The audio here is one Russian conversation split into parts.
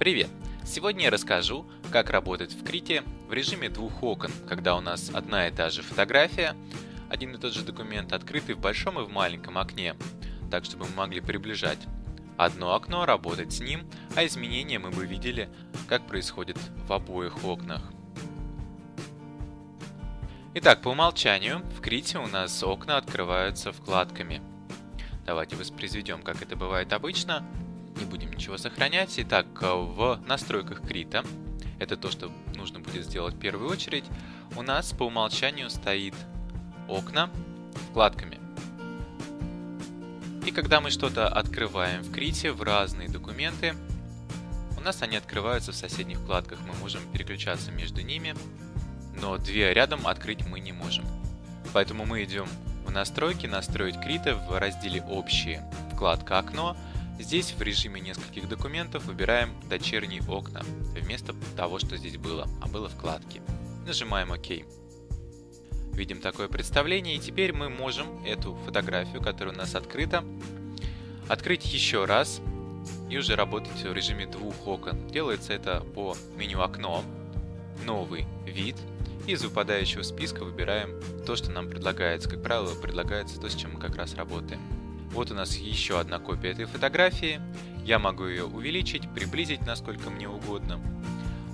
Привет! Сегодня я расскажу, как работать в Крите в режиме двух окон, когда у нас одна и та же фотография, один и тот же документ открытый в большом и в маленьком окне, так чтобы мы могли приближать одно окно, работать с ним, а изменения мы бы видели, как происходит в обоих окнах. Итак, по умолчанию в Крите у нас окна открываются вкладками. Давайте воспроизведем, как это бывает обычно. Не будем ничего сохранять. Итак, в настройках Крита, это то, что нужно будет сделать в первую очередь, у нас по умолчанию стоит окна вкладками. И когда мы что-то открываем в Крите в разные документы, у нас они открываются в соседних вкладках. Мы можем переключаться между ними но две рядом открыть мы не можем. Поэтому мы идем в настройки, настроить крита в разделе общие, вкладка окно. Здесь в режиме нескольких документов выбираем дочерние окна, вместо того, что здесь было, а было вкладки. Нажимаем ОК. Видим такое представление, и теперь мы можем эту фотографию, которая у нас открыта, открыть еще раз и уже работать в режиме двух окон. Делается это по меню окно, новый вид, из выпадающего списка выбираем то, что нам предлагается. Как правило, предлагается то, с чем мы как раз работаем. Вот у нас еще одна копия этой фотографии. Я могу ее увеличить, приблизить насколько мне угодно.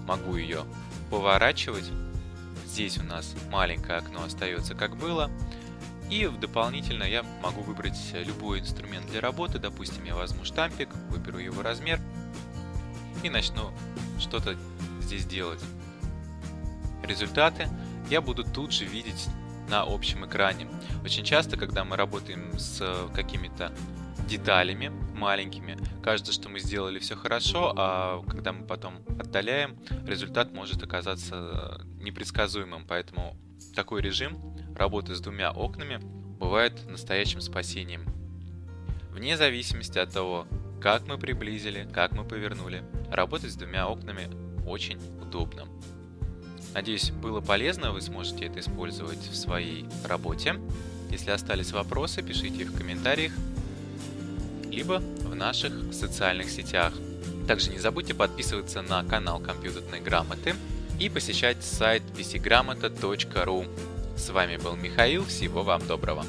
Могу ее поворачивать. Здесь у нас маленькое окно остается как было. И дополнительно я могу выбрать любой инструмент для работы. Допустим, я возьму штампик, выберу его размер и начну что-то здесь делать. Результаты я буду тут же видеть на общем экране. Очень часто, когда мы работаем с какими-то деталями маленькими, кажется, что мы сделали все хорошо, а когда мы потом отдаляем, результат может оказаться непредсказуемым. Поэтому такой режим работы с двумя окнами бывает настоящим спасением. Вне зависимости от того, как мы приблизили, как мы повернули, работать с двумя окнами очень удобно. Надеюсь, было полезно, вы сможете это использовать в своей работе. Если остались вопросы, пишите их в комментариях, либо в наших социальных сетях. Также не забудьте подписываться на канал компьютерной грамоты и посещать сайт pcgramota.ru. С вами был Михаил, всего вам доброго!